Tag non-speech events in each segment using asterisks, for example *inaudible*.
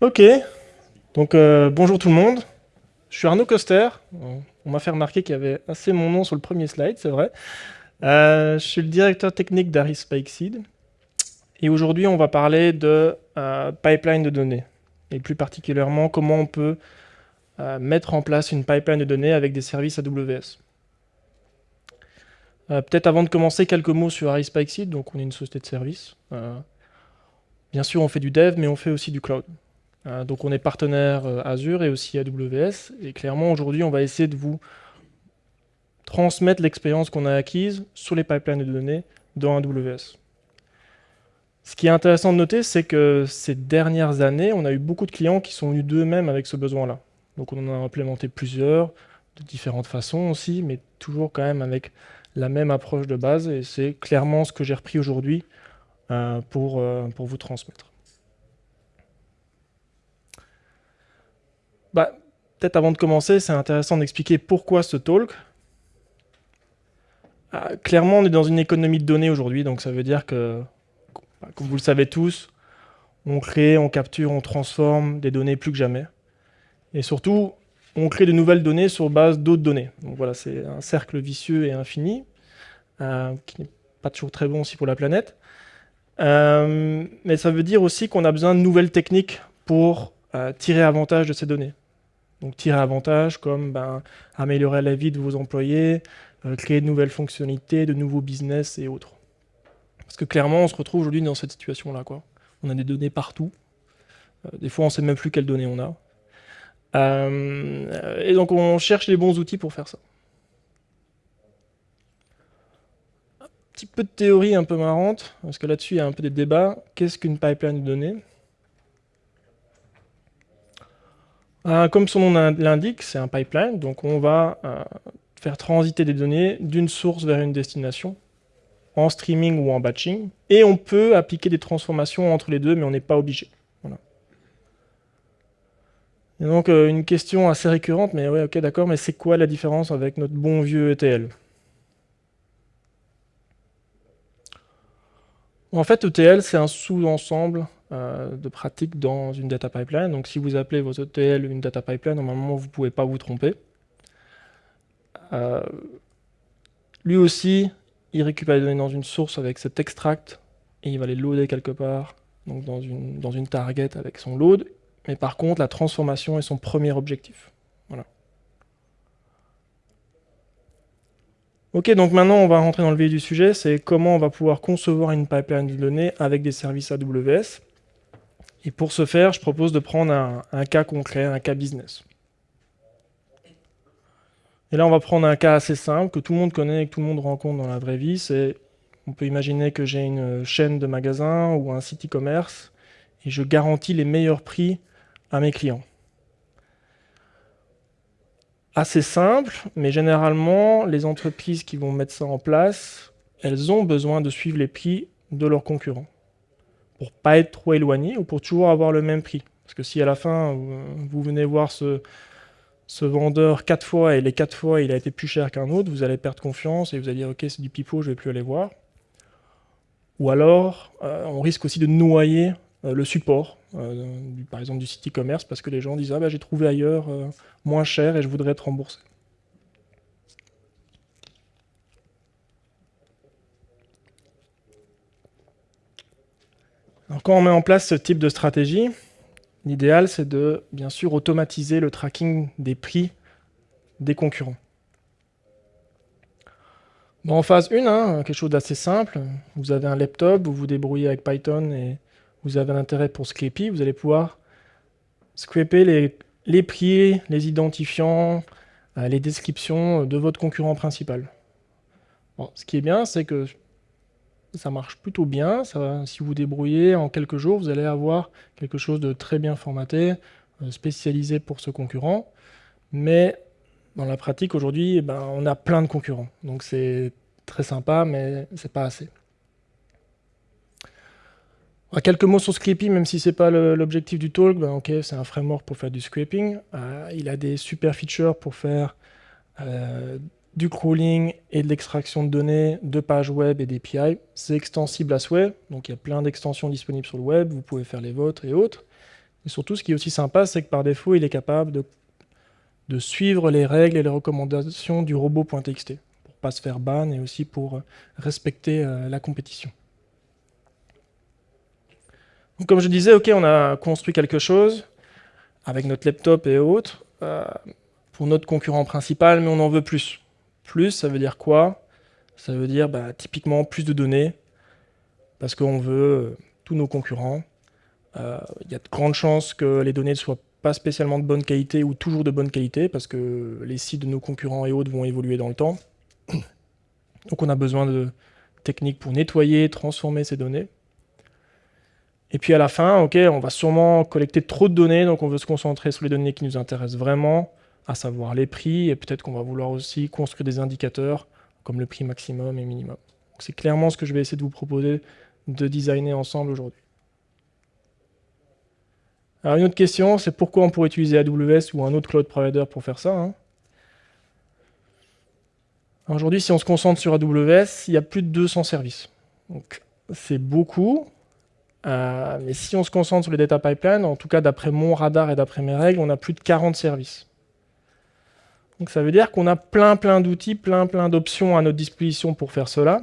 Ok, donc euh, bonjour tout le monde. Je suis Arnaud Coster. On m'a fait remarquer qu'il y avait assez mon nom sur le premier slide, c'est vrai. Euh, je suis le directeur technique d'Aris Spikeseed. Et aujourd'hui, on va parler de euh, pipeline de données. Et plus particulièrement, comment on peut mettre en place une pipeline de données avec des services AWS. Peut-être avant de commencer, quelques mots sur Aris Spikeseed. Donc, on est une société de services. bien sûr, on fait du dev, mais on fait aussi du cloud. Euh, donc on est partenaire euh, Azure et aussi AWS. Et clairement, aujourd'hui, on va essayer de vous transmettre l'expérience qu'on a acquise sur les pipelines de données dans AWS. Ce qui est intéressant de noter, c'est que ces dernières années, on a eu beaucoup de clients qui sont venus d'eux-mêmes avec ce besoin-là. Donc on en a implémenté plusieurs, de différentes façons aussi, mais toujours quand même avec la même approche de base. Et c'est clairement ce que j'ai repris aujourd'hui euh, pour, pour vous transmettre. Bah, Peut-être avant de commencer, c'est intéressant d'expliquer pourquoi ce talk. Ah, clairement, on est dans une économie de données aujourd'hui, donc ça veut dire que, bah, comme vous le savez tous, on crée, on capture, on transforme des données plus que jamais. Et surtout, on crée de nouvelles données sur base d'autres données. Donc voilà, c'est un cercle vicieux et infini, euh, qui n'est pas toujours très bon aussi pour la planète. Euh, mais ça veut dire aussi qu'on a besoin de nouvelles techniques pour euh, tirer avantage de ces données. Donc tirer avantage comme ben, améliorer la vie de vos employés, euh, créer de nouvelles fonctionnalités, de nouveaux business et autres. Parce que clairement, on se retrouve aujourd'hui dans cette situation-là. On a des données partout. Euh, des fois, on ne sait même plus quelles données on a. Euh, et donc, on cherche les bons outils pour faire ça. Un petit peu de théorie un peu marrante, parce que là-dessus, il y a un peu des débats. Qu'est-ce qu'une pipeline de données? Euh, comme son nom l'indique, c'est un pipeline, donc on va euh, faire transiter des données d'une source vers une destination, en streaming ou en batching, et on peut appliquer des transformations entre les deux, mais on n'est pas obligé. Donc euh, une question assez récurrente, mais ouais, ok, d'accord, mais c'est quoi la différence avec notre bon vieux ETL En fait, ETL, c'est un sous-ensemble de pratiques dans une data pipeline. Donc si vous appelez vos ETL une data pipeline, normalement vous ne pouvez pas vous tromper. Euh, lui aussi, il récupère les données dans une source avec cet extract et il va les loader quelque part, donc dans une, dans une target avec son load. Mais par contre, la transformation est son premier objectif. Voilà. Ok, donc maintenant on va rentrer dans le vif du sujet, c'est comment on va pouvoir concevoir une pipeline de données avec des services AWS. Et pour ce faire, je propose de prendre un, cas concret, un cas business. Et là, on va prendre un cas assez simple, que tout le monde connaît et que tout le monde rencontre dans la vraie vie. C'est, on peut imaginer que j'ai une chaîne de magasins ou un site e-commerce et je garantis les meilleurs prix à mes clients. Assez simple, mais généralement, les entreprises qui vont mettre ça en place, elles ont besoin de suivre les prix de leurs concurrents pour pas être trop éloigné ou pour toujours avoir le même prix. Parce que si à la fin, vous venez voir ce, vendeur quatre fois et les quatre fois il a été plus cher qu'un autre, vous allez perdre confiance et vous allez dire ok c'est du pipeau, je vais plus aller voir. Ou alors euh, on risque aussi de noyer euh, le support, euh, par exemple du site e-commerce, parce que les gens disent ah bah, j'ai trouvé ailleurs moins cher et je voudrais être remboursé. Quand on met en place ce type de stratégie, l'idéal c'est de bien sûr automatiser le tracking des prix des concurrents. en phase 1, hein, quelque chose d'assez simple, vous avez un laptop, vous vous débrouillez avec Python et vous avez un intérêt pour Scrapy, vous allez pouvoir scraper les, les prix, les identifiants, euh, les descriptions de votre concurrent principal. ce qui est bien, c'est que ça marche plutôt bien. si vous débrouillez, en quelques jours, vous allez avoir quelque chose de très bien formaté, euh, spécialisé pour ce concurrent. Mais dans la pratique, aujourd'hui, eh ben, on a plein de concurrents. Donc c'est très sympa, mais c'est pas assez. quelques mots sur Scrapy, même si ce n'est pas l'objectif du talk. Ben, c'est un framework pour faire du scraping. Euh, il a des super features pour faire euh, du crawling et de l'extraction de données de pages web et d'API. C'est extensible à souhait, donc il y a plein d'extensions disponibles sur le web, vous pouvez faire les vôtres et autres. Et surtout, ce qui est aussi sympa, c'est que par défaut, il est capable de, suivre les règles et les recommandations du robot.txt pour pas se faire ban et aussi pour euh, respecter euh, la compétition. Donc, comme je disais, ok, on a construit quelque chose avec notre laptop et autres euh, pour notre concurrent principal, mais on en veut plus. Plus, ça veut dire quoi? Ça veut dire bah, typiquement plus de données, parce qu'on veut tous nos concurrents euh, il y a de grandes chances que les données ne soient pas spécialement de bonne qualité ou toujours de bonne qualité parce que les sites de nos concurrents et autres vont évoluer dans le temps. *coughs* Donc on a besoin de techniques pour nettoyer, transformer ces données. Et puis à la fin, ok, on va sûrement collecter trop de données, donc on veut se concentrer sur les données qui nous intéressent vraiment, à savoir les prix, et peut-être qu'on va vouloir aussi construire des indicateurs comme le prix maximum et minimum. C'est clairement ce que je vais essayer de vous proposer de designer ensemble aujourd'hui. Alors une autre question, c'est pourquoi on pourrait utiliser AWS ou un autre cloud provider pour faire ça hein? Aujourd'hui, si on se concentre sur AWS, il y a plus de 200 services. Donc c'est beaucoup. Euh, mais si on se concentre sur les data pipelines, en tout cas d'après mon radar et d'après mes règles, on a plus de 40 services. Donc ça veut dire qu'on a plein plein d'outils, plein plein d'options à notre disposition pour faire cela.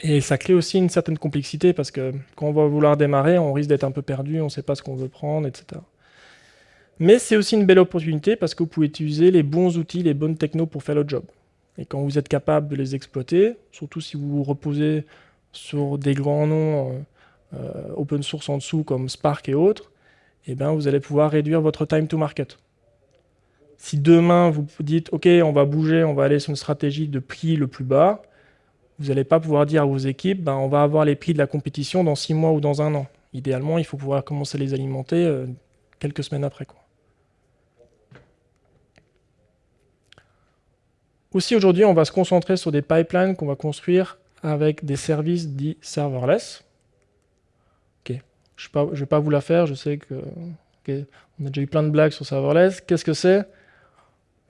Et ça crée aussi une certaine complexité parce que quand on va vouloir démarrer, on risque d'être un peu perdu, on ne sait pas ce qu'on veut prendre, etc. Mais c'est aussi une belle opportunité parce que vous pouvez utiliser les bons outils, les bonnes technos pour faire le job. Et quand vous êtes capable de les exploiter, surtout si vous vous reposez sur des grands noms euh, euh, open source en dessous comme Spark et autres, eh bien vous allez pouvoir réduire votre time to market. Si demain vous dites « Ok, on va bouger, on va aller sur une stratégie de prix le plus bas », vous n'allez pas pouvoir dire à vos équipes, ben, on va avoir les prix de la compétition dans six mois ou dans un an. Idéalement, il faut pouvoir commencer à les alimenter euh, quelques semaines après. Aussi, aujourd'hui, on va se concentrer sur des pipelines qu'on va construire avec des services dits serverless. Ok, Je ne vais pas vous la faire, je sais que on a déjà eu plein de blagues sur serverless. Qu'est-ce que c'est?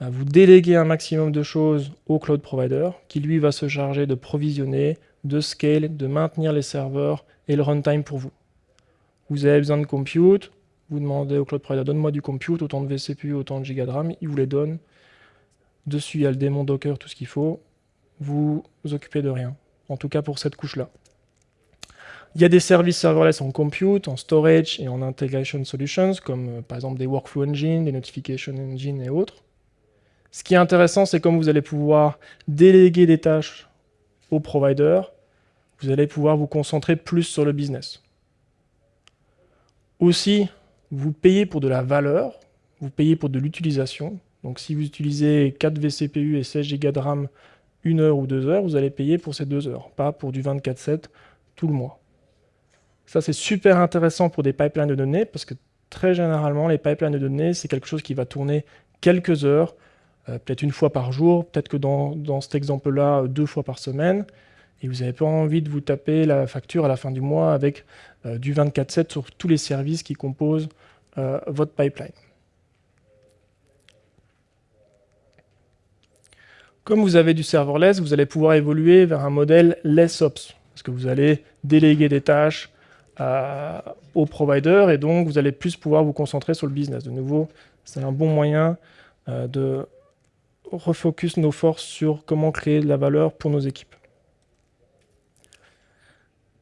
Vous déléguez un maximum de choses au cloud provider, qui lui va se charger de provisionner, de scale, de maintenir les serveurs et le runtime pour vous. Vous avez besoin de compute, vous demandez au cloud provider, donne-moi du compute, autant de VCPU, autant de giga de RAM, il vous les donne. Dessus, il y a le démon Docker, tout ce qu'il faut. Vous vous occupez de rien, en tout cas pour cette couche-là. Il y a des services serverless en compute, en storage et en integration solutions, comme euh, par exemple des workflow engine, des notification engine et autres. Ce qui est intéressant, c'est comme vous allez pouvoir déléguer des tâches au provider, vous allez pouvoir vous concentrer plus sur le business. Aussi, vous payez pour de la valeur, vous payez pour de l'utilisation. Donc si vous utilisez 4 vCPU et 16 Go de RAM une heure ou deux heures, vous allez payer pour ces deux heures, pas pour du 24-7 tout le mois. Ça, c'est super intéressant pour des pipelines de données, parce que très généralement, les pipelines de données, c'est quelque chose qui va tourner quelques heures, peut-être une fois par jour, peut-être que dans, cet exemple-là, deux fois par semaine, et vous n'avez pas envie de vous taper la facture à la fin du mois avec euh, du 24-7 sur tous les services qui composent euh, votre pipeline. Comme vous avez du serverless, vous allez pouvoir évoluer vers un modèle less ops, parce que vous allez déléguer des tâches au provider, et donc vous allez plus pouvoir vous concentrer sur le business. De nouveau, c'est un bon moyen de refocus nos forces sur comment créer de la valeur pour nos équipes.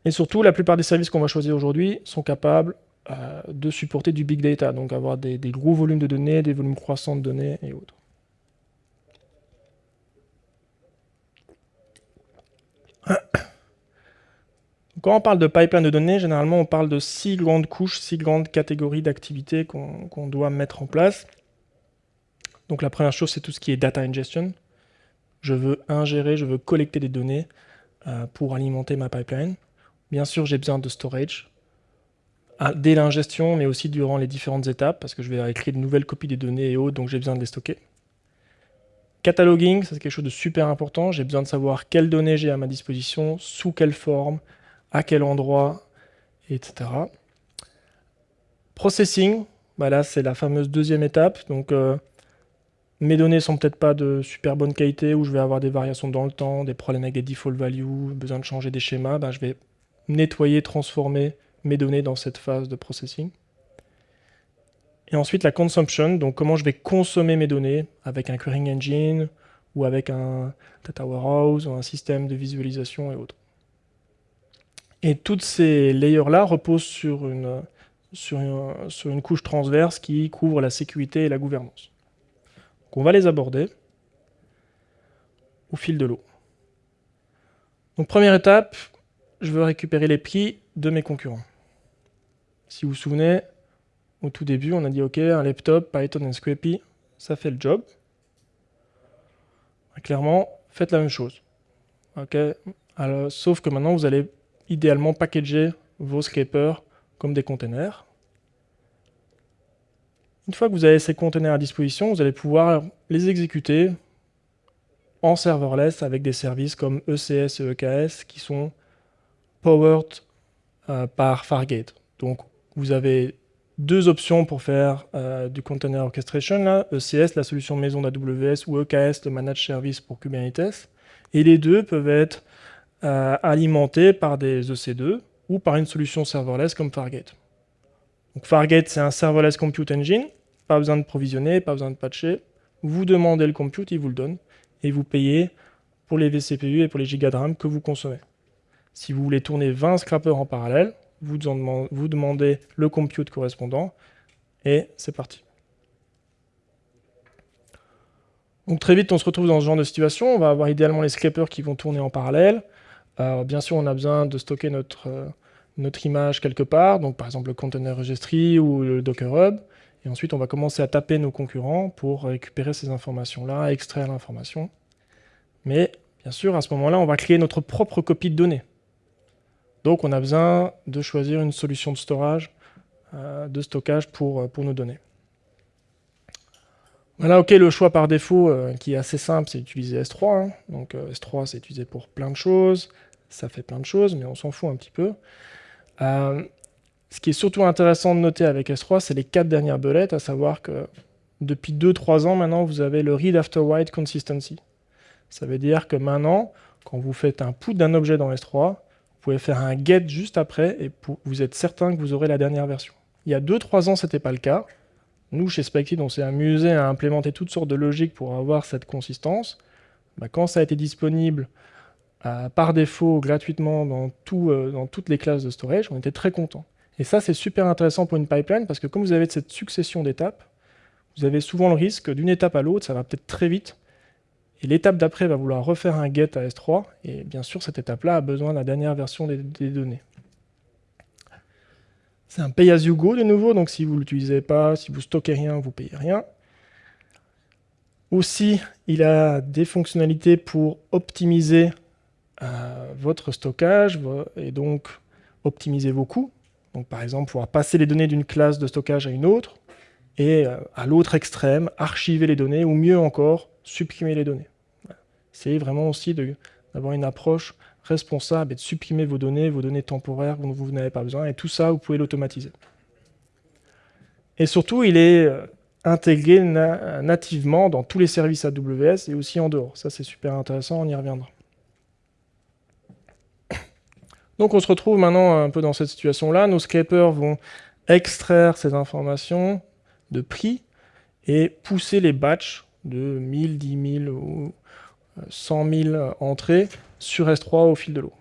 Et surtout, la plupart des services qu'on va choisir aujourd'hui sont capables euh, de supporter du big data, donc avoir des, gros volumes de données, des volumes croissants de données et autres. *coughs* Quand on parle de pipeline de données, généralement on parle de six grandes couches, six grandes catégories d'activités qu'on doit mettre en place. Donc la première chose, c'est tout ce qui est data ingestion. Je veux ingérer, je veux collecter des données euh, pour alimenter ma pipeline. Bien sûr, j'ai besoin de storage dès l'ingestion, mais aussi durant les différentes étapes, parce que je vais écrire de nouvelles copies des données et autres, donc j'ai besoin de les stocker. Cataloguing, c'est quelque chose de super important. J'ai besoin de savoir quelles données j'ai à ma disposition, sous quelle forme, à quel endroit, etc. Processing, bah là c'est la fameuse deuxième étape. Donc euh, mes données sont peut-être pas de super bonne qualité, ou je vais avoir des variations dans le temps, des problèmes avec des default values, besoin de changer des schémas, ben je vais nettoyer, transformer mes données dans cette phase de processing. Et ensuite la consumption, donc comment je vais consommer mes données avec un querying engine ou avec un data warehouse ou un système de visualisation et autres. Et toutes ces layers-là reposent sur, une, couche transverse qui couvre la sécurité et la gouvernance. On va les aborder au fil de l'eau. Donc première étape, je veux récupérer les prix de mes concurrents. Si vous vous souvenez, au tout début, on a dit OK, un laptop, Python et Scrapy, ça fait le job. Clairement, faites la même chose. OK Alors, Sauf que maintenant, vous allez idéalement packager vos scrapers comme des containers. Une fois que vous avez ces containers à disposition, vous allez pouvoir les exécuter en serverless avec des services comme ECS et EKS qui sont powered euh, par Fargate. Donc vous avez deux options pour faire euh, du container orchestration, là, ECS, la solution maison d'AWS, ou EKS, le managed service pour Kubernetes. Et les deux peuvent être euh, alimentés par des EC2 ou par une solution serverless comme Fargate. Donc Fargate, c'est un serverless compute engine, pas besoin de provisionner, pas besoin de patcher. Vous demandez le compute, il vous le donne, et vous payez pour les vCPU et pour les gigas de RAM que vous consommez. Si vous voulez tourner 20 scrappers en parallèle, vous, demandez le compute correspondant, et c'est parti. Donc très vite, on se retrouve dans ce genre de situation. On va avoir idéalement les scrapers qui vont tourner en parallèle. bien sûr, on a besoin de stocker notre, euh, notre image quelque part, donc par exemple le container registry ou le Docker Hub. Et ensuite, on va commencer à taper nos concurrents pour récupérer ces informations-là, extraire l'information. Mais bien sûr, à ce moment-là, on va créer notre propre copie de données. Donc on a besoin de choisir une solution de euh, stockage pour, euh, pour nos données. Voilà, ok, le choix par défaut euh, qui est assez simple, c'est d'utiliser S3. Hein. Donc S3, c'est utilisé pour plein de choses, ça fait plein de choses, mais on s'en fout un petit peu. Ce qui est surtout intéressant de noter avec S3, c'est les quatre dernières belettes, à savoir que depuis 2-3 ans maintenant, vous avez le read after write consistency. Ça veut dire que maintenant, quand vous faites un put d'un objet dans S3, pouvez faire un get juste après et vous êtes certain que vous aurez la dernière version. Il y a 2-3 ans, ce n'était pas le cas. Nous, chez Spectid, on s'est amusé à implémenter toutes sortes de logiques pour avoir cette consistance. Bah, quand ça a été disponible euh, par défaut, gratuitement, dans, tout, euh, dans toutes les classes de storage, on était très content. Et ça, c'est super intéressant pour une pipeline, parce que comme vous avez cette succession d'étapes, vous avez souvent le risque d'une étape à l'autre, ça va peut-être très vite, et l'étape d'après va vouloir refaire un get à S3, et bien sûr, cette étape-là a besoin de la dernière version des, données. C'est un pay-as-you-go de nouveau, donc si vous ne l'utilisez pas, si vous stockez rien, vous payez rien. Aussi, il a des fonctionnalités pour optimiser euh, votre stockage et donc optimiser vos coûts. Donc par exemple, pouvoir passer les données d'une classe de stockage à une autre, et euh, à l'autre extrême, archiver les données, ou mieux encore, supprimer les données. C'est vraiment aussi d'avoir une approche responsable et de supprimer vos données, vos données temporaires dont vous n'avez pas besoin, et tout ça, vous pouvez l'automatiser. Et surtout, il est euh, intégré nativement dans tous les services AWS et aussi en dehors. Ça, c'est super intéressant, on y reviendra. Donc on se retrouve maintenant un peu dans cette situation-là. Nos scrapers vont extraire ces informations de prix et pousser les batchs de 1000, 10 000 ou 100 000 entrées sur S3 au fil de l'eau.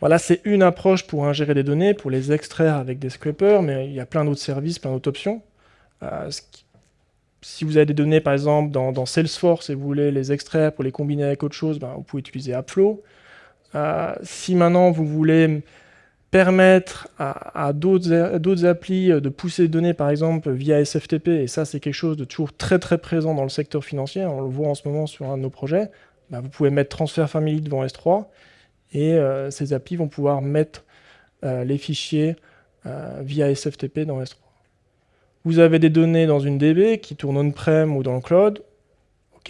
Voilà, c'est une approche pour ingérer des données, pour les extraire avec des scrapers, mais il y a plein d'autres services, plein d'autres options. Euh, si vous avez des données, par exemple, dans, Salesforce et vous voulez les extraire pour les combiner avec autre chose, ben, vous pouvez utiliser Appflow. Euh, si maintenant vous voulez permettre à, d'autres applis de pousser des données, par exemple, via SFTP, et ça, c'est quelque chose de toujours très très présent dans le secteur financier, on le voit en ce moment sur un de nos projets, bah, vous pouvez mettre Transfer Family devant S3, et euh, ces applis vont pouvoir mettre euh, les fichiers euh, via SFTP dans S3. Vous avez des données dans une DB qui tournent on-prem ou dans le cloud,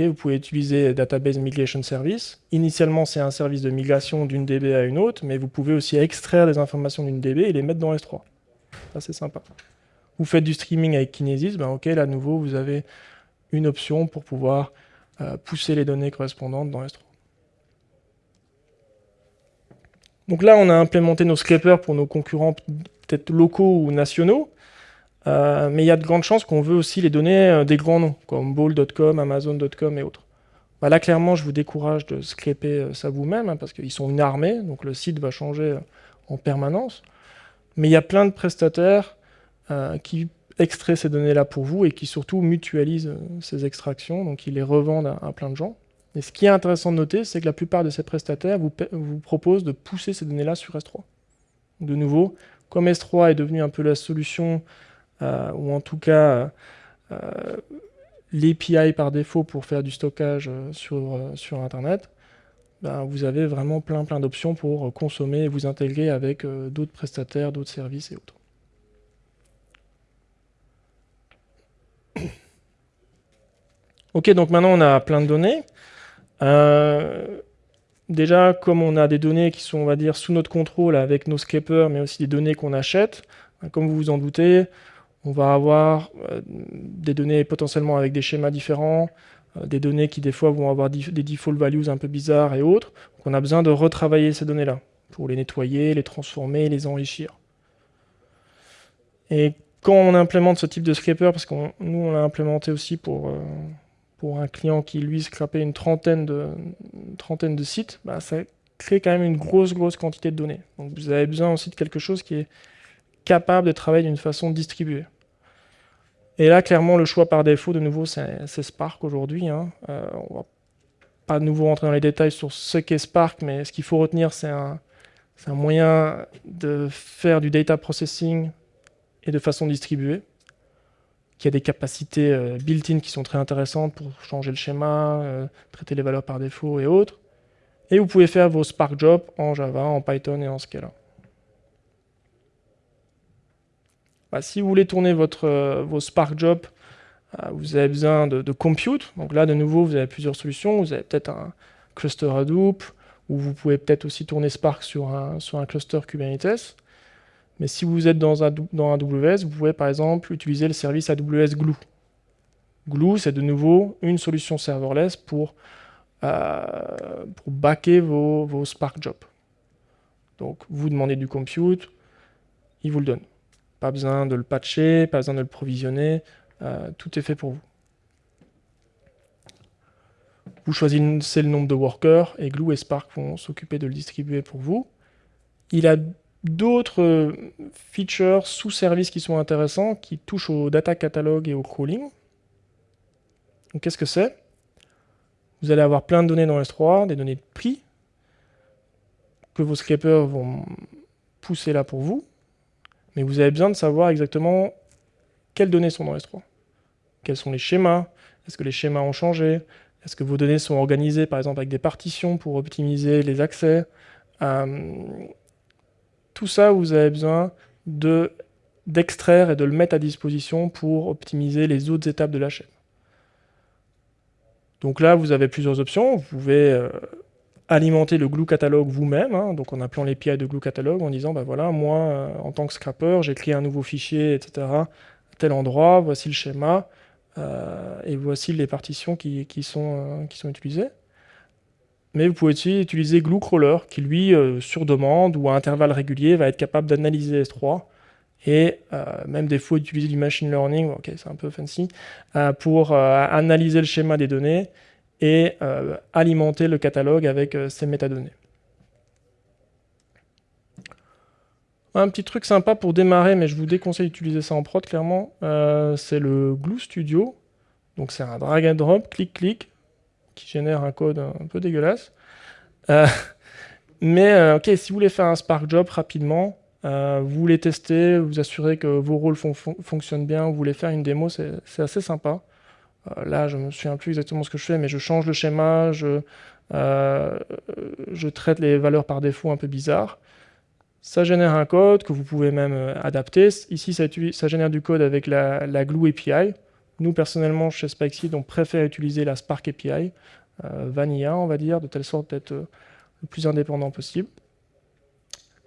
vous pouvez utiliser Database Migration Service. Initialement, c'est un service de migration d'une DB à une autre, mais vous pouvez aussi extraire des informations d'une DB et les mettre dans S3. Ça, c'est sympa. Vous faites du streaming avec Kinesis, ben là, à nouveau, vous avez une option pour pouvoir euh, pousser les données correspondantes dans S3. Donc là, on a implémenté nos scrapers pour nos concurrents peut-être locaux ou nationaux, euh, mais il y a de grandes chances qu'on veut aussi les donner euh, des grands noms, comme Ball.com, Amazon.com et autres. Bah là, clairement, je vous décourage de scraper euh, ça vous-même, hein, parce qu'ils sont une armée, donc le site va changer en permanence. Mais il y a plein de prestataires qui extraient ces données-là pour vous et qui surtout mutualisent ces extractions, donc ils les revendent à, plein de gens. Et ce qui est intéressant de noter, c'est que la plupart de ces prestataires vous, vous proposent de pousser ces données-là sur S3. De nouveau, comme S3 est devenu un peu la solution euh, ou en tout cas euh, l'API par défaut pour faire du stockage euh, sur, sur Internet, ben, vous avez vraiment plein plein d'options pour consommer et vous intégrer avec d'autres prestataires, d'autres services et autres. *coughs* Ok, donc maintenant on a plein de données. déjà, comme on a des données qui sont, on va dire, sous notre contrôle avec nos scrapers, mais aussi des données qu'on achète, comme vous vous en doutez, on va avoir euh, des données potentiellement avec des schémas différents, euh, des données qui des fois vont avoir des default values un peu bizarres et autres. Donc on a besoin de retravailler ces données-là pour les nettoyer, les transformer, les enrichir. Et quand on implémente ce type de scraper, parce que nous on l'a implémenté aussi pour, euh, pour un client qui lui scrapait une trentaine de, trentaine de sites, bah, ça crée quand même une grosse grosse quantité de données. Donc vous avez besoin aussi de quelque chose qui est capable de travailler d'une façon distribuée. Et là, clairement, le choix par défaut, de nouveau, c'est Spark aujourd'hui. Hein. Euh, on va pas de nouveau rentrer dans les détails sur ce qu'est Spark, mais ce qu'il faut retenir, c'est un, moyen de faire du data processing et de façon distribuée, qui a des capacités euh, built-in qui sont très intéressantes pour changer le schéma, euh, traiter les valeurs par défaut et autres. Et vous pouvez faire vos Spark jobs en Java, en Python et en Scala. Bah, si vous voulez tourner votre, euh, vos Spark Jobs, euh, vous avez besoin de, compute. Donc là, de nouveau, vous avez plusieurs solutions. Vous avez peut-être un cluster Hadoop, ou vous pouvez peut-être aussi tourner Spark sur un, sur un cluster Kubernetes. Mais si vous êtes dans, un, dans AWS, vous pouvez par exemple utiliser le service AWS Glue. Glue, c'est de nouveau une solution serverless pour, euh, pour backer vos, vos Spark Jobs. Donc vous demandez du compute, il vous le donne. Pas besoin de le patcher, pas besoin de le provisionner, euh, tout est fait pour vous. Vous choisissez le nombre de workers et Glue et Spark vont s'occuper de le distribuer pour vous. Il a d'autres features sous service qui sont intéressants, qui touchent au data catalog et au crawling. Qu'est-ce que c'est? Vous allez avoir plein de données dans S3, des données de prix, que vos scrapers vont pousser là pour vous mais vous avez besoin de savoir exactement quelles données sont dans S3. Quels sont les schémas? Est-ce que les schémas ont changé? Est-ce que vos données sont organisées, par exemple, avec des partitions pour optimiser les accès? Euh, Tout ça, vous avez besoin d'extraire et de le mettre à disposition pour optimiser les autres étapes de la chaîne. Donc là, vous avez plusieurs options. Vous pouvez euh, alimenter le glue catalogue vous-même, hein, donc en appelant l'API de glue catalogue, en disant, bah voilà, moi, euh, en tant que scrapper, j'ai créé un nouveau fichier, etc., tel endroit, voici le schéma, euh, et voici les partitions qui, sont, euh, qui sont utilisées. Mais vous pouvez aussi utiliser Glue Crawler, qui lui, sur demande ou à intervalles réguliers, va être capable d'analyser S3, et même des fois utiliser du machine learning, ok c'est un peu fancy, pour analyser le schéma des données, et euh, alimenter le catalogue avec euh, ces métadonnées. Un petit truc sympa pour démarrer, mais je vous déconseille d'utiliser ça en prod, clairement, euh, c'est le Glue Studio. Donc c'est un drag and drop, clic-clic, qui génère un code un peu dégueulasse. *laughs* mais ok, si vous voulez faire un Spark Job rapidement, vous voulez tester, vous assurer que vos rôles fonctionnent bien, vous voulez faire une démo, c'est assez sympa. Euh, là, je me souviens plus exactement ce que je fais, mais je change le schéma, je, euh, je traite les valeurs par défaut un peu bizarres. Ça génère un code que vous pouvez même euh, adapter. Ici, ça, ça génère du code avec la, Glue API. Nous, personnellement, chez Spikeseed, on préfère utiliser la Spark API, vanilla, on va dire, de telle sorte d'être le plus indépendant possible.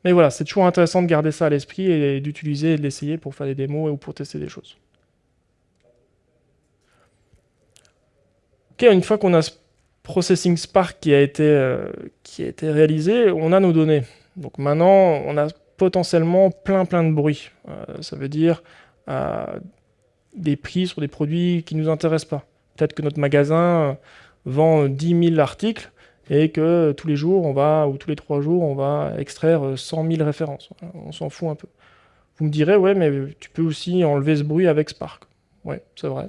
Mais voilà, c'est toujours intéressant de garder ça à l'esprit et d'utiliser et de l'essayer pour faire des démos ou pour tester des choses. Une fois qu'on a ce processing Spark qui a, été, euh, qui a été réalisé, on a nos données. Donc maintenant, on a potentiellement plein plein de bruit. ça veut dire des prix sur des produits qui ne nous intéressent pas. Peut-être que notre magasin vend 10 000 articles et que tous les jours, on va, ou tous les trois jours, on va extraire 100 000 références. On s'en fout un peu. Vous me direz, ouais, mais tu peux aussi enlever ce bruit avec Spark. Ouais, c'est vrai.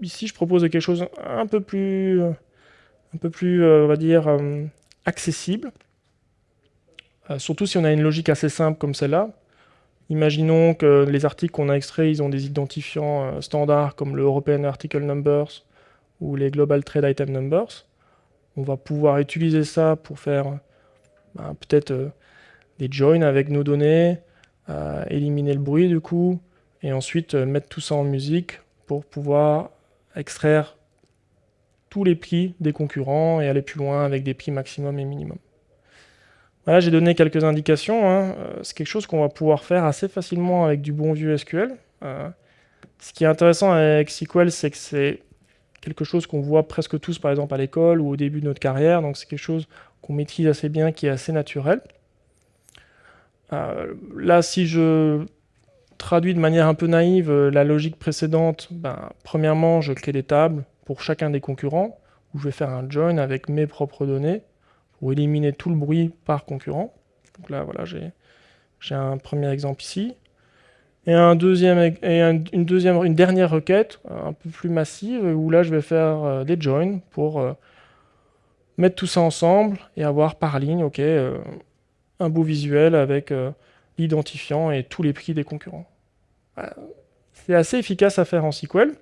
Euh, ici, je propose quelque chose un peu plus, un peu plus euh, on va dire, euh, accessible. surtout si on a une logique assez simple comme celle-là. Imaginons que les articles qu'on a extraits, ils ont des identifiants standards comme le European Article Numbers ou les Global Trade Item Numbers. On va pouvoir utiliser ça pour faire ben, peut-être des joins avec nos données, éliminer le bruit du coup, et ensuite euh, mettre tout ça en musique pour pouvoir extraire tous les prix des concurrents et aller plus loin avec des prix maximum et minimum. Voilà, j'ai donné quelques indications. Hein. Euh, c'est quelque chose qu'on va pouvoir faire assez facilement avec du bon vieux SQL. Euh, ce qui est intéressant avec SQL, c'est que c'est quelque chose qu'on voit presque tous, par exemple, à l'école ou au début de notre carrière. Donc c'est quelque chose qu'on maîtrise assez bien, qui est assez naturel. là, si je traduit de manière un peu naïve euh, la logique précédente, ben, premièrement, je crée des tables pour chacun des concurrents, où je vais faire un join avec mes propres données, pour éliminer tout le bruit par concurrent. Donc là, voilà, j'ai un premier exemple ici. Et, et une, dernière requête, un peu plus massive, où là, je vais faire euh, des joins pour euh, mettre tout ça ensemble et avoir par ligne, un beau visuel avec l'identifiant et tous les prix des concurrents. C'est assez efficace à faire en SQL,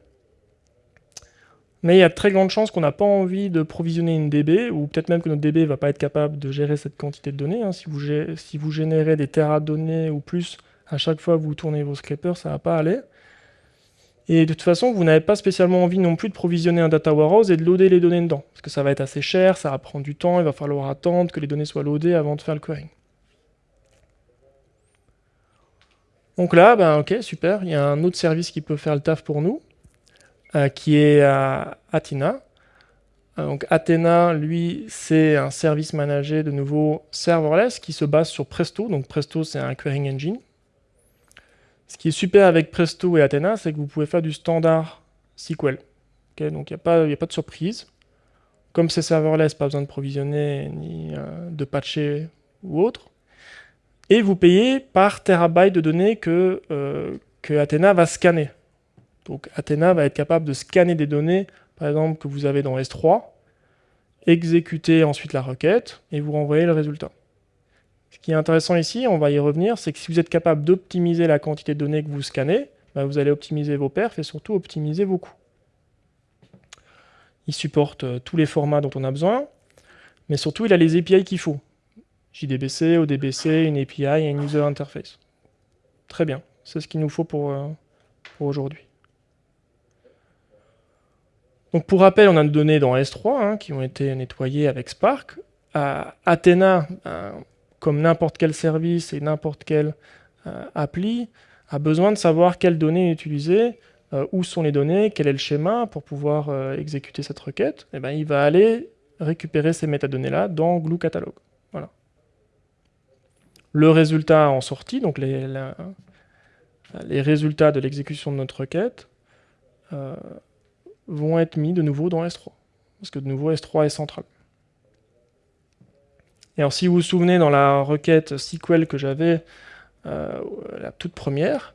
mais il y a de très grandes chances qu'on n'a pas envie de provisionner une DB, ou peut-être même que notre DB ne va pas être capable de gérer cette quantité de données. Hein. Si, vous, générez des terras de données ou plus à chaque fois que vous tournez vos scrapers, ça ne va pas aller. Et de toute façon, vous n'avez pas spécialement envie non plus de provisionner un data warehouse et de loader les données dedans. Parce que ça va être assez cher, ça va prendre du temps, il va falloir attendre que les données soient loadées avant de faire le querying. Donc là, ben, ok, super, il y a un autre service qui peut faire le taf pour nous, euh, qui est Athena. Euh, donc Athena, lui, c'est un service managé de nouveau serverless qui se base sur Presto. Donc Presto, c'est un querying engine. Ce qui est super avec Presto et Athena, c'est que vous pouvez faire du standard SQL. donc il n'y a, pas, a pas de surprise. Comme c'est serverless, pas besoin de provisionner ni euh, de patcher ou autre et vous payez par terabyte de données que, euh, Athena va scanner. Donc Athena va être capable de scanner des données, par exemple, que vous avez dans S3, exécuter ensuite la requête, et vous renvoyer le résultat. Ce qui est intéressant ici, on va y revenir, c'est que si vous êtes capable d'optimiser la quantité de données que vous scannez, bah, vous allez optimiser vos perfs et surtout optimiser vos coûts. Il supporte euh, tous les formats dont on a besoin, mais surtout il a les API qu'il faut. JDBC, ODBC, une API et une user interface. Très bien, c'est ce qu'il nous faut pour, euh, aujourd'hui. Donc pour rappel, on a des données dans S3 hein, qui ont été nettoyées avec Spark. Athena, euh, comme n'importe quel service et n'importe quelle euh, appli, a besoin de savoir quelles données utiliser, où sont les données, quel est le schéma pour pouvoir exécuter cette requête. Et eh ben, il va aller récupérer ces métadonnées-là dans Glue Catalog. Le résultat en sortie, donc les, les résultats de l'exécution de notre requête, euh, vont être mis de nouveau dans S3. Parce que de nouveau, S3 est central. Et alors, si vous vous souvenez, dans la requête SQL que j'avais, euh, la toute première,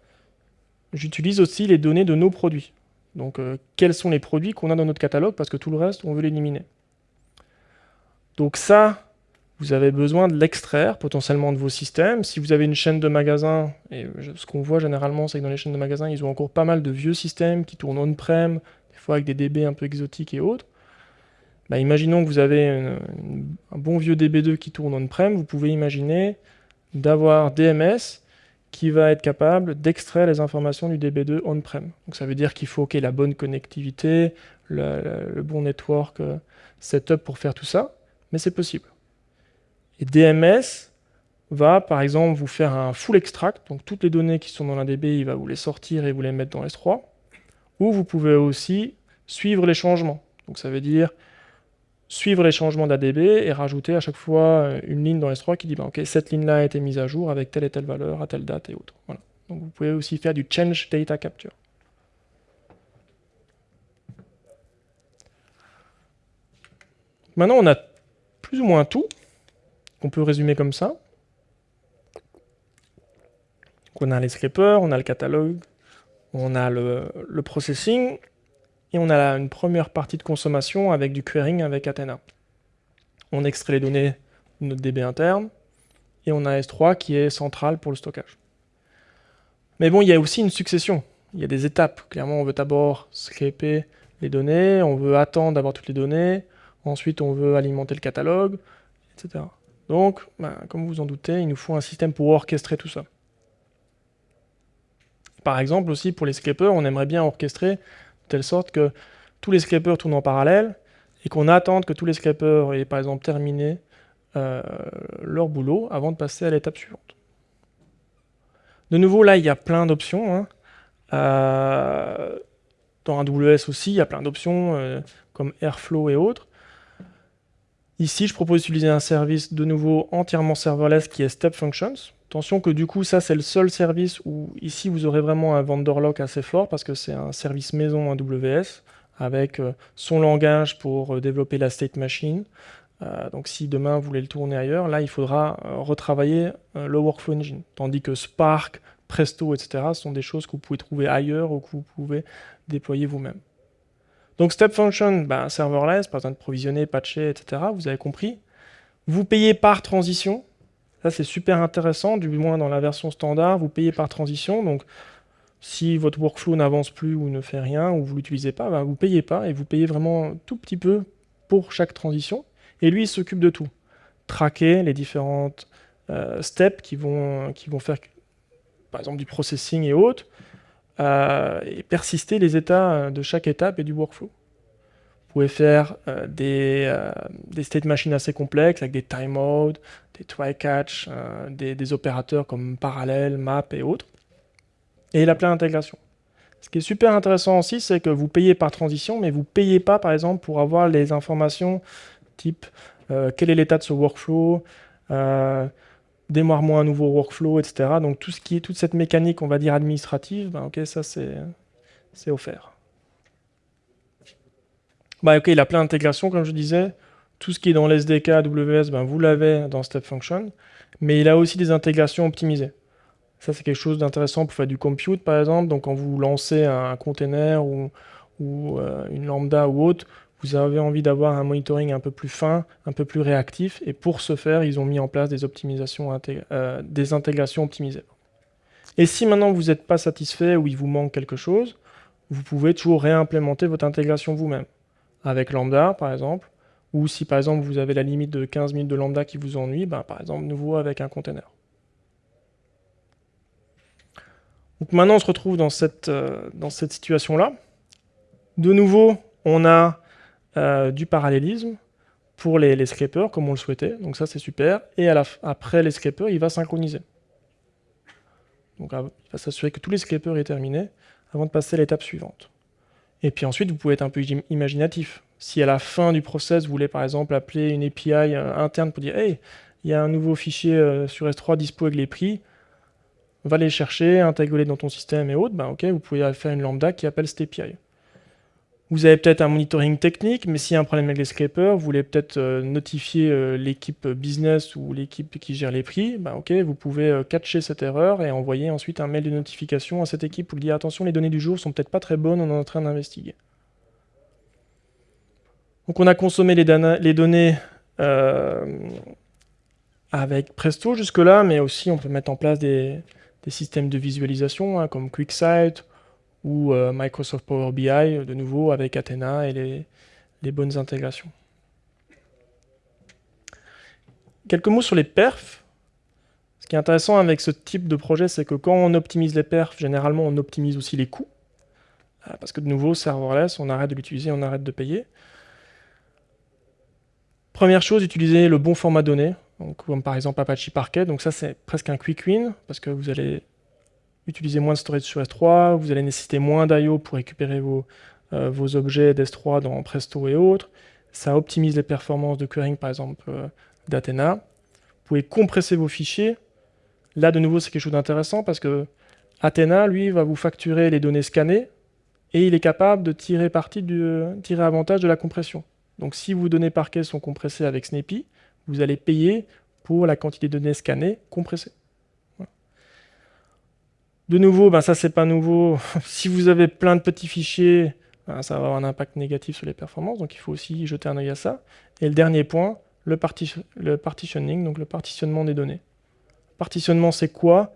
j'utilise aussi les données de nos produits. Donc, euh, quels sont les produits qu'on a dans notre catalogue, parce que tout le reste, on veut l'éliminer. Donc ça, vous avez besoin de l'extraire potentiellement de vos systèmes. Si vous avez une chaîne de magasins, et ce qu'on voit généralement, c'est que dans les chaînes de magasins, ils ont encore pas mal de vieux systèmes qui tournent on-prem, des fois avec des DB un peu exotiques et autres. Bah, imaginons que vous avez un bon vieux DB2 qui tourne on-prem, vous pouvez imaginer d'avoir DMS qui va être capable d'extraire les informations du DB2 on-prem. Donc ça veut dire qu'il faut qu'il ait la bonne connectivité, le, le bon network euh, setup pour faire tout ça, mais c'est possible. Et DMS va, par exemple, vous faire un full extract, donc toutes les données qui sont dans la DB, il va vous les sortir et vous les mettre dans S3, ou vous pouvez aussi suivre les changements. Donc ça veut dire suivre les changements d'ADB et rajouter à chaque fois une ligne dans S3 qui dit bah, ok cette ligne-là a été mise à jour avec telle et telle valeur à telle date et autres. Voilà. Donc vous pouvez aussi faire du change data capture. Maintenant on a plus ou moins tout qu'on peut résumer comme ça. on a les scrapers, on a le catalogue, on a le, le processing, et on a une première partie de consommation avec du querying avec Athena. On extrait les données de notre DB interne, et on a S3 qui est central pour le stockage. Mais bon, il y a aussi une succession. Il y a des étapes. Clairement, on veut d'abord scraper les données, on veut attendre d'avoir toutes les données, ensuite on veut alimenter le catalogue, etc. Donc, ben, comme vous en doutez, il nous faut un système pour orchestrer tout ça. Par exemple, aussi pour les scrapers, on aimerait bien orchestrer de telle sorte que tous les scrapers tournent en parallèle et qu'on attende que tous les scrapers aient par exemple terminé euh, leur boulot avant de passer à l'étape suivante. De nouveau, là, il y a plein d'options. Hein. Euh, dans AWS aussi, il y a plein d'options euh, comme Airflow et autres. Ici, je propose d'utiliser un service de nouveau entièrement serverless qui est Step Functions. Attention que du coup, ça c'est le seul service où ici vous aurez vraiment un vendor lock assez fort parce que c'est un service maison AWS avec euh, son langage pour euh, développer la state machine. Euh, donc si demain vous voulez le tourner ailleurs, là il faudra retravailler le workflow engine. Tandis que Spark, Presto, etc. sont des choses que vous pouvez trouver ailleurs ou que vous pouvez déployer vous-même. Donc Step Function, ben, serverless, pas besoin de provisionner, patcher, etc. Vous avez compris. Vous payez par transition. Ça, c'est super intéressant, du moins dans la version standard, vous payez par transition. Donc, si votre workflow n'avance plus ou ne fait rien, ou vous ne l'utilisez pas, ben, vous ne payez pas, et vous payez vraiment tout petit peu pour chaque transition. Et lui, il s'occupe de tout. Traquer les différentes euh, steps qui vont faire, par exemple, du processing et autres, euh, et persister les états de chaque étape et du workflow. Vous pouvez faire euh, des, euh, des, state machines assez complexes avec des timeouts, des try-catch, euh, des, opérateurs comme parallèle, map et autres. Et il a plein d'intégration. Ce qui est super intéressant aussi, c'est que vous payez par transition, mais vous payez pas, par exemple, pour avoir les informations type quel est l'état de ce workflow, démarre-moi un nouveau workflow, etc. Donc tout ce qui est, toute cette mécanique, on va dire, administrative, ben, ok, ça c'est offert. Bah, ok, il a plein d'intégrations, comme je disais. Tout ce qui est dans l'SDK AWS, ben, vous l'avez dans Step Function. Mais il a aussi des intégrations optimisées. Ça, c'est quelque chose d'intéressant pour faire du compute, par exemple. Donc, quand vous lancez un container ou, euh, une lambda ou autre, vous avez envie d'avoir un monitoring un peu plus fin, un peu plus réactif. Et pour ce faire, ils ont mis en place des, optimisations euh, des intégrations optimisées. Et si maintenant vous n'êtes pas satisfait ou il vous manque quelque chose, vous pouvez toujours réimplémenter votre intégration vous-même avec lambda, par exemple, ou si par exemple vous avez la limite de 15 minutes de lambda qui vous ennuie, ben, par exemple nouveau avec un container. Donc maintenant on se retrouve dans cette, euh, dans cette situation-là. De nouveau, on a euh, du parallélisme pour les, les, scrapers comme on le souhaitait, donc ça c'est super, et après les scrapers, il va synchroniser. Donc il va s'assurer que tous les scrapers est terminés avant de passer à l'étape suivante. Et puis ensuite, vous pouvez être un peu imaginatif. Si à la fin du process, vous voulez par exemple appeler une API euh, interne pour dire « Hey, il y a un nouveau fichier euh, sur S3 dispo avec les prix, va les chercher, intégrer dans ton système et autres, ben ok, vous pouvez faire une lambda qui appelle cette API. Vous avez peut-être un monitoring technique, mais s'il y a un problème avec les scrapers, vous voulez peut-être euh, notifier euh, l'équipe business ou l'équipe qui gère les prix, bah, vous pouvez euh, catcher cette erreur et envoyer ensuite un mail de notification à cette équipe pour lui dire attention, les données du jour sont peut-être pas très bonnes, on est en train d'investiguer. Donc on a consommé les, données avec Presto jusque-là, mais aussi on peut mettre en place des, systèmes de visualisation hein, comme QuickSight ou euh, Microsoft Power BI, de nouveau avec Athena et les, bonnes intégrations. Quelques mots sur les perfs. Ce qui est intéressant avec ce type de projet, c'est que quand on optimise les perfs, généralement on optimise aussi les coûts. Euh, parce que de nouveau, serverless, on arrête de l'utiliser, on arrête de payer. Première chose, utiliser le bon format donc, comme par exemple Apache Parquet. Donc ça, c'est presque un quick win, parce que vous allez utiliser moins de storage sur S3, vous allez nécessiter moins d'IO pour récupérer vos, euh, objets d'S3 dans Presto et autres, ça optimise les performances de querying, par exemple, euh, d'Athena. Vous pouvez compresser vos fichiers. Là, de nouveau, c'est quelque chose d'intéressant parce que Athena, lui, va vous facturer les données scannées et il est capable de tirer, parti du, tirer avantage de la compression. Donc si vos données parquet sont compressées avec Snappy, vous allez payer pour la quantité de données scannées compressées. De nouveau, ben ça c'est pas nouveau. *laughs* si vous avez plein de petits fichiers, ben, ça va avoir un impact négatif sur les performances, donc il faut aussi jeter un œil à ça. Et le dernier point, le, partitioning, donc le partitionnement des données. Partitionnement, c'est quoi?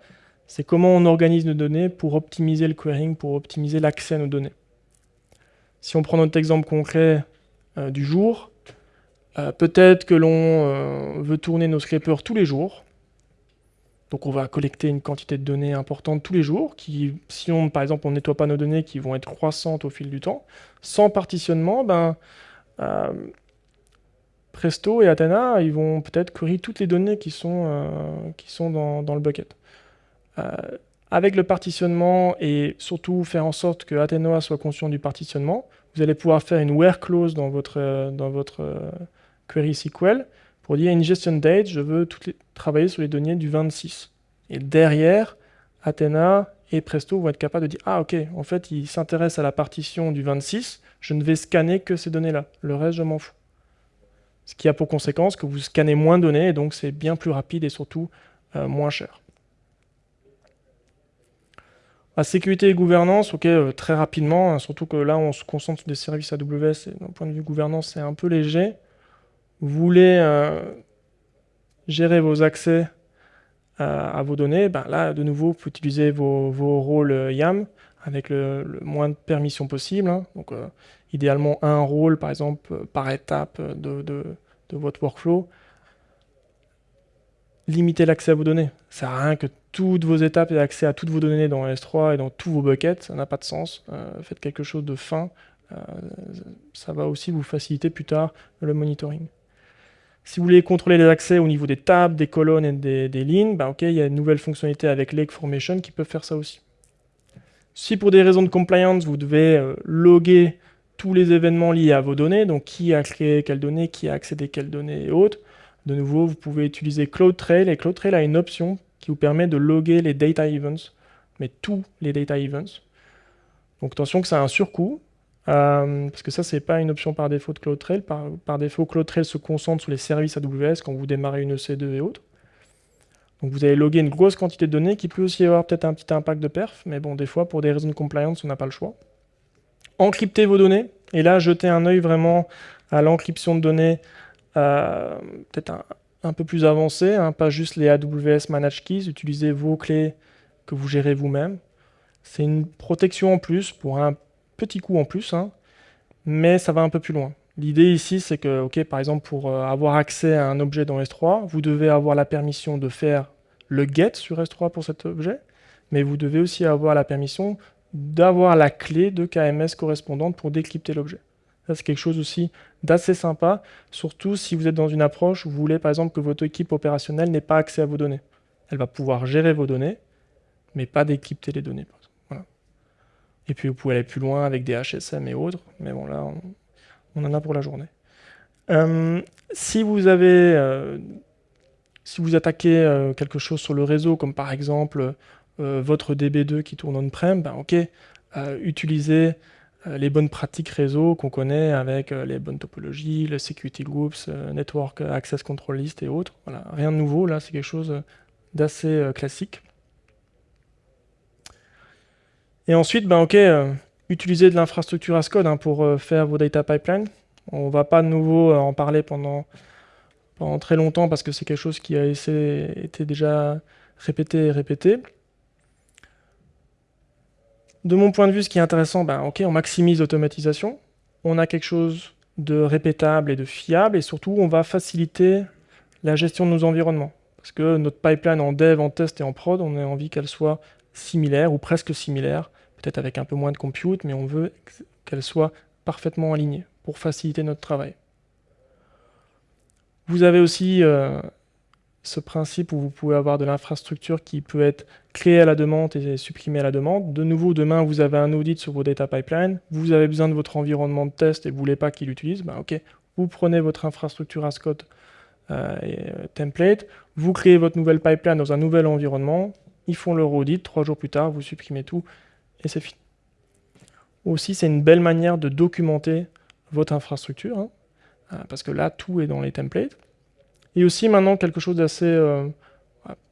C'est comment on organise nos données pour optimiser le querying, pour optimiser l'accès à nos données. Si on prend notre exemple concret euh, du jour, euh, peut-être que l'on euh, veut tourner nos scrapers tous les jours, donc on va collecter une quantité de données importante tous les jours, qui, si on, par exemple, on nettoie pas nos données qui vont être croissantes au fil du temps, sans partitionnement, ben, euh, Presto et Athena, ils vont peut-être query toutes les données qui sont, euh, dans, le bucket. Euh, avec le partitionnement et surtout faire en sorte que Athena soit conscient du partitionnement, vous allez pouvoir faire une where clause dans votre query SQL pour dire ingestion date, je veux travailler sur les données du 26. Et derrière, Athena et Presto vont être capables de dire Ah, ok, en fait, il s'intéresse à la partition du 26, je ne vais scanner que ces données-là. Le reste, je m'en fous. Ce qui a pour conséquence que vous scannez moins de données, et donc c'est bien plus rapide et surtout euh, moins cher. La sécurité et gouvernance, ok, euh, très rapidement, hein, surtout que là, on se concentre sur des services AWS, et d'un point de vue gouvernance, c'est un peu léger vous voulez euh, gérer vos accès euh, à vos données, ben là, de nouveau, vous utilisez vos, rôles euh, YAM avec le, moins de permissions possible. Hein. Donc, idéalement, un rôle, par exemple, par étape de, votre workflow. Limitez l'accès à vos données. Ça sert à rien que toutes vos étapes aient accès à toutes vos données dans S3 et dans tous vos buckets. Ça n'a pas de sens. faites quelque chose de fin. ça va aussi vous faciliter plus tard le monitoring. Si vous voulez contrôler les accès au niveau des tables, des colonnes et des, lignes, bah, il y a une nouvelle fonctionnalité avec Lake Formation qui peut faire ça aussi. Si pour des raisons de compliance, vous devez euh, loguer tous les événements liés à vos données, donc qui a créé quelles données, qui a accédé quelles données et autres, de nouveau, vous pouvez utiliser CloudTrail, et CloudTrail a une option qui vous permet de loguer les data events, mais tous les data events. Donc attention que ça a un surcoût, euh, parce que ça, c'est pas une option par défaut de CloudTrail. Par, défaut, CloudTrail se concentre sur les services AWS quand vous démarrez une EC2 et autres. Donc vous allez loguer une grosse quantité de données qui peut aussi avoir peut-être un petit impact de perf, mais bon, des fois, pour des raisons de compliance, on n'a pas le choix. Encryptez vos données, et là, jetez un œil vraiment à l'encryption de données, euh, peut-être un, peu plus avancé, hein, pas juste les AWS Managed Keys, utilisez vos clés que vous gérez vous-même. C'est une protection en plus pour un petit coût en plus, hein, mais ça va un peu plus loin. L'idée ici, c'est que, ok, par exemple, pour euh, avoir accès à un objet dans S3, vous devez avoir la permission de faire le get sur S3 pour cet objet, mais vous devez aussi avoir la permission d'avoir la clé de KMS correspondante pour décrypter l'objet. C'est quelque chose aussi d'assez sympa, surtout si vous êtes dans une approche où vous voulez, par exemple, que votre équipe opérationnelle n'ait pas accès à vos données. Elle va pouvoir gérer vos données, mais pas décrypter les données. Et puis vous pouvez aller plus loin avec des HSM et autres, mais bon là, on, en a pour la journée. Euh, si vous avez, euh, si vous attaquez euh, quelque chose sur le réseau, comme par exemple votre DB2 qui tourne on-prem, ben ok, utilisez les bonnes pratiques réseau qu'on connaît avec les bonnes topologies, le security groups, network access control list et autres. Voilà, rien de nouveau, là c'est quelque chose d'assez classique. Et ensuite, ben, ok, euh, utiliser de l'infrastructure as code hein, pour euh, faire vos data pipelines. On va pas de nouveau euh, en parler pendant, très longtemps parce que c'est quelque chose qui a été déjà répété et répété. De mon point de vue, ce qui est intéressant, ben, on maximise l'automatisation, on a quelque chose de répétable et de fiable, et surtout, on va faciliter la gestion de nos environnements. Parce que notre pipeline en dev, en test et en prod, on a envie qu'elle soit similaire ou presque similaire peut-être avec un peu moins de compute, mais on veut qu'elle soit parfaitement alignée pour faciliter notre travail. Vous avez aussi euh, ce principe où vous pouvez avoir de l'infrastructure qui peut être créée à la demande et supprimée à la demande. De nouveau, demain, vous avez un audit sur vos data pipelines, vous avez besoin de votre environnement de test et vous ne voulez pas qu'il l'utilise, ben vous prenez votre infrastructure as code et, template, vous créez votre nouvelle pipeline dans un nouvel environnement, ils font leur audit, trois jours plus tard, vous supprimez tout, et c'est fini. Aussi, c'est une belle manière de documenter votre infrastructure, hein, parce que là, tout est dans les templates. Et aussi, maintenant, quelque chose d'assez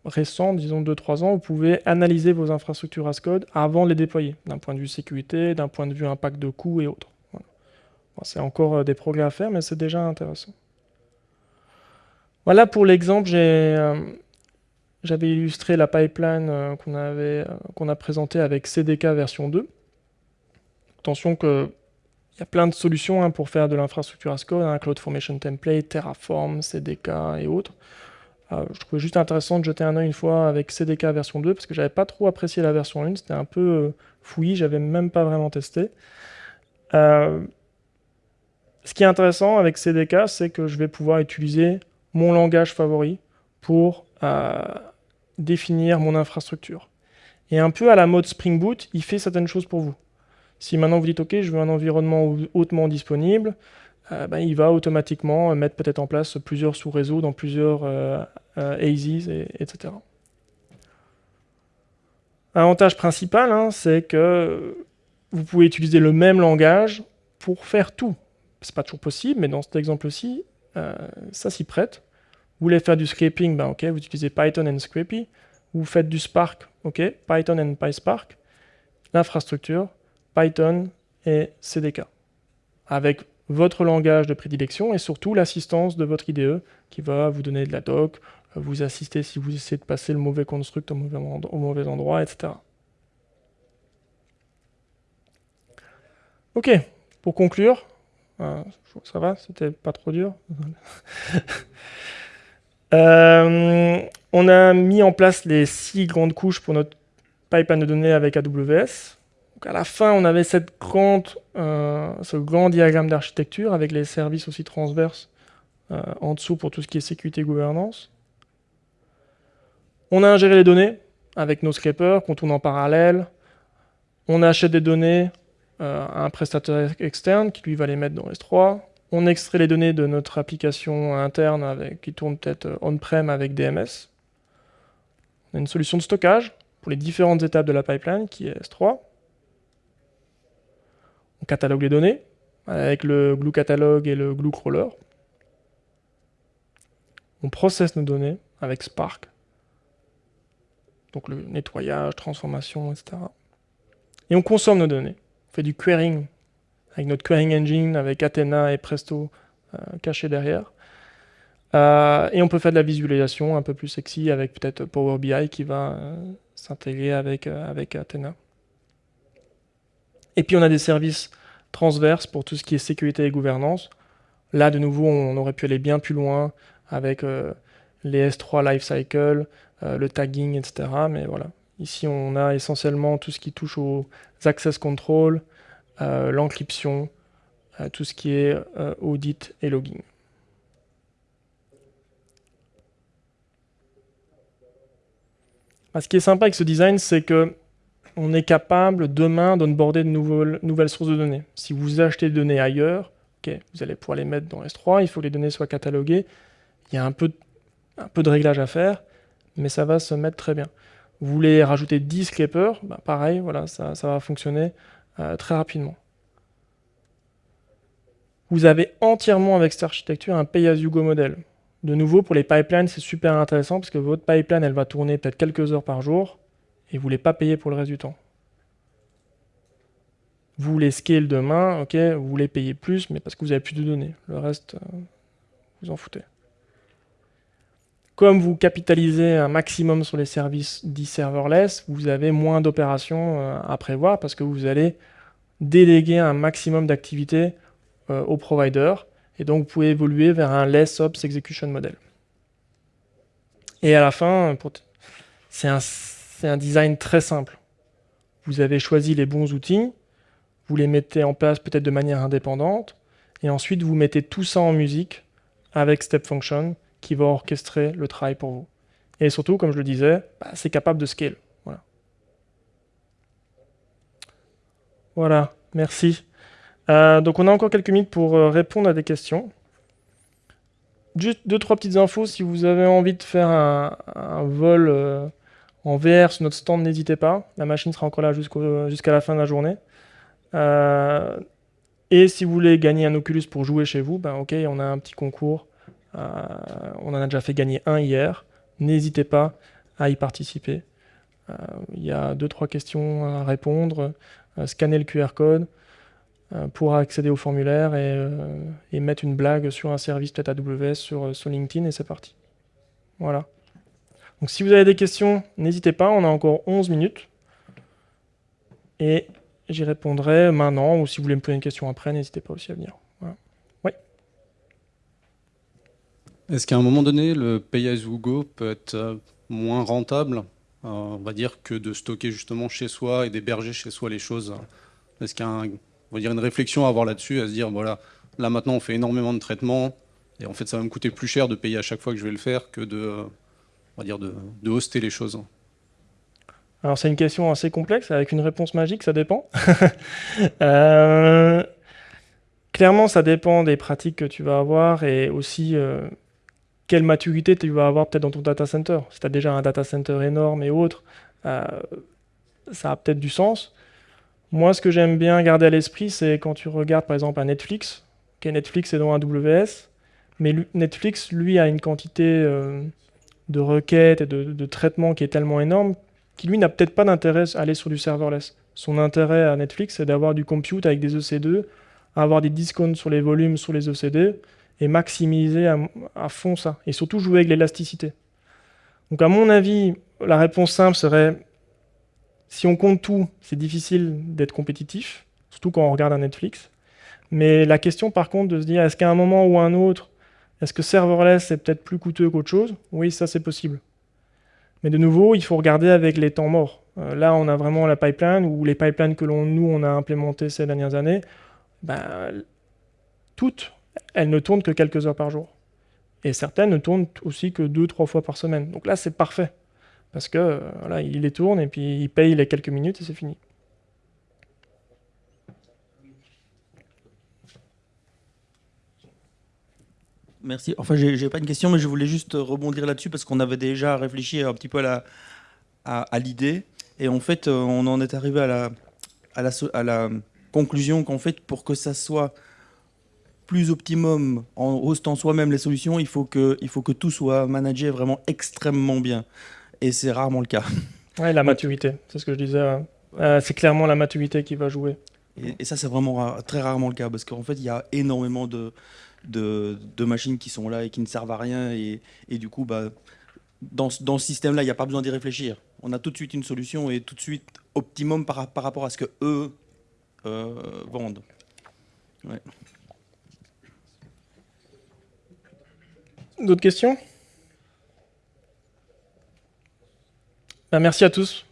récent, disons 2-3 ans, vous pouvez analyser vos infrastructures as code avant de les déployer, d'un point de vue sécurité, d'un point de vue impact de coût et autres. c'est encore euh, des progrès à faire, mais c'est déjà intéressant. Voilà pour l'exemple, euh, j'avais illustré la pipeline euh, qu'on qu'on a présentée avec CDK version 2. Attention qu'il y a plein de solutions hein, pour faire de l'infrastructure as code, CloudFormation Template, Terraform, CDK et autres. Ah, je trouvais juste intéressant de jeter un oeil une fois avec CDK version 2, parce que j'avais pas trop apprécié la version 1, c'était un peu euh, fouillis, j'avais même pas vraiment testé. Euh, ce qui est intéressant avec CDK, c'est que je vais pouvoir utiliser mon langage favori pour euh, définir mon infrastructure. Et un peu à la mode Spring Boot, il fait certaines choses pour vous. Si maintenant vous dites, OK, je veux un environnement hautement disponible, euh, ben, il va automatiquement mettre peut-être en place plusieurs sous-réseaux dans plusieurs euh, euh et, etc. L'avantage principal, hein, c'est que vous pouvez utiliser le même langage pour faire tout. C'est pas toujours possible, mais dans cet exemple-ci, ça s'y prête. Vous voulez faire du scraping, ben vous utilisez Python and Scrapy. Vous faites du Spark, ok, Python and PySpark. L'infrastructure, Python et CDK. Avec votre langage de prédilection et surtout l'assistance de votre IDE qui va vous donner de la doc, vous assister si vous essayez de passer le mauvais construct au mauvais, endroit, etc. Ok, pour conclure, euh, ça va, c'était pas trop dur. *laughs* Euh, on a mis en place les six grandes couches pour notre pipeline de données avec AWS à la fin, on avait cette euh, ce grand diagramme d'architecture avec les services aussi transverses euh, en dessous pour tout ce qui est sécurité et gouvernance. On a ingéré les données avec nos scrapers qu'on tourne en parallèle. On achète des données à un prestataire externe qui lui va les mettre dans S3. On extrait les données de notre application interne qui tourne peut-être on-prem avec DMS. On a une solution de stockage pour les différentes étapes de la pipeline qui est S3 on catalogue les données avec le glue catalog et le glue crawler. On processe nos données avec Spark. Donc le nettoyage, transformation, etc. Et on consomme nos données. On fait du querying avec notre querying engine, avec Athena et Presto euh, cachés derrière. Euh, et on peut faire de la visualisation un peu plus sexy avec peut-être Power BI qui va euh, s'intégrer avec, avec Athena. Et puis on a des services transverses pour tout ce qui est sécurité et gouvernance. Là, de nouveau, on aurait pu aller bien plus loin avec les S3 Lifecycle, le tagging, etc. Mais voilà, ici on a essentiellement tout ce qui touche aux access control, l'encryption, tout ce qui est audit et logging. Ah, ce qui est sympa avec ce design, c'est que on est capable demain d'onboarder de nouvelles, sources de données. Si vous achetez des données ailleurs, vous allez pouvoir les mettre dans S3, il faut que les données soient cataloguées. Il y a un peu, un peu de réglage à faire, mais ça va se mettre très bien. Vous voulez rajouter 10 scrapers, bah, pareil, voilà, ça, va fonctionner euh, très rapidement. Vous avez entièrement avec cette architecture un pay-as-you-go modèle. De nouveau, pour les pipelines, c'est super intéressant parce que votre pipeline, elle va tourner peut-être quelques heures par jour et vous voulez pas payer pour le reste du temps. Vous voulez scale demain, ok, vous voulez payer plus, mais parce que vous avez plus de données. Le reste, euh, vous en foutez. Comme vous capitalisez un maximum sur les services dits serverless, vous avez moins d'opérations euh, à prévoir parce que vous allez déléguer un maximum d'activités euh, au provider et donc vous pouvez évoluer vers un less ops execution model. Et à la fin, c'est un un design très simple. Vous avez choisi les bons outils, vous les mettez en place peut-être de manière indépendante, et ensuite vous mettez tout ça en musique avec Step Function qui va orchestrer le travail pour vous. Et surtout, comme je le disais, bah, c'est capable de scale. Voilà. Voilà, merci. Euh, donc on a encore quelques minutes pour euh, répondre à des questions. juste deux, trois petites infos. Si vous avez envie de faire un, vol euh, en VR sur notre stand, n'hésitez pas. La machine sera encore là jusqu'à la fin de la journée. Et si vous voulez gagner un Oculus pour jouer chez vous, ben ok, on a un petit concours. On en a déjà fait gagner un hier. N'hésitez pas à y participer. Il y a deux, trois questions à répondre. scanner le QR code. Euh, pour accéder au formulaire euh, et, mettre une blague sur un service peut-être AWS sur, euh, sur LinkedIn et c'est parti. Voilà. Donc si vous avez des questions, n'hésitez pas, on a encore 11 minutes. Et j'y répondrai maintenant, ou si vous voulez me poser une question après, n'hésitez pas aussi à venir. Oui. Est-ce qu'à un moment donné, le pay as you go peut être moins rentable, on va dire, que de stocker justement chez soi et d'héberger chez soi les choses? Est-ce qu'il y a va dire une réflexion à avoir là-dessus, à se dire, voilà, là maintenant on fait énormément de traitements, et en fait ça va me coûter plus cher de payer à chaque fois que je vais le faire que de, on va dire de, hoster les choses? Alors c'est une question assez complexe, avec une réponse magique, ça dépend. *laughs* Euh, clairement, ça dépend des pratiques que tu vas avoir et aussi euh, quelle maturité tu vas avoir peut-être dans ton data center. Si tu as déjà un data center énorme et autre, euh, ça a peut-être du sens. Moi, ce que j'aime bien garder à l'esprit, c'est quand tu regardes par exemple un Netflix, qui Netflix est dans AWS, mais Netflix, lui, a une quantité euh, de requêtes et de, traitements qui est tellement énorme qu'il lui n'a peut-être pas d'intérêt à aller sur du serverless. Son intérêt à Netflix, c'est d'avoir du compute avec des EC2, avoir des discounts sur les volumes sur les ECD et maximiser à, à fond ça. Et surtout jouer avec l'élasticité. Donc à mon avis, la réponse simple serait si on compte tout, c'est difficile d'être compétitif, surtout quand on regarde un Netflix. Mais la question par contre de se dire, est-ce qu'à un moment ou un autre, est-ce que serverless est peut-être plus coûteux qu'autre chose? Oui, ça c'est possible. Mais de nouveau, il faut regarder avec les temps morts. Euh, là, on a vraiment la pipeline, ou les pipelines que nous, on a implémentées ces dernières années, ben, toutes, elles ne tournent que quelques heures par jour. Et certaines ne tournent aussi que deux, trois fois par semaine. Donc là, c'est parfait. Parce que euh, voilà, il les tourne et puis il paye les quelques minutes et c'est fini. Merci. Enfin, j'ai pas une question, mais je voulais juste rebondir là-dessus parce qu'on avait déjà réfléchi un petit peu à l'idée. À, et en fait, euh, on en est arrivé à la, à la, à la conclusion qu'en fait, pour que ça soit plus optimum en hostant soi-même les solutions, il faut, que, il faut que tout soit managé vraiment extrêmement bien et c'est rarement le cas. *laughs* Oui, la maturité, c'est ce que je disais. Euh, c'est clairement la maturité qui va jouer. Et, ça, c'est vraiment très rarement le cas, parce qu'en fait, il y a énormément de, de, machines qui sont là et qui ne servent à rien, et, du coup, bah, dans, dans ce système-là, il n'y a pas besoin d'y réfléchir. On a tout de suite une solution et tout de suite optimum par, par rapport à ce que eux euh, vendent. D'autres questions? Bah, merci à tous.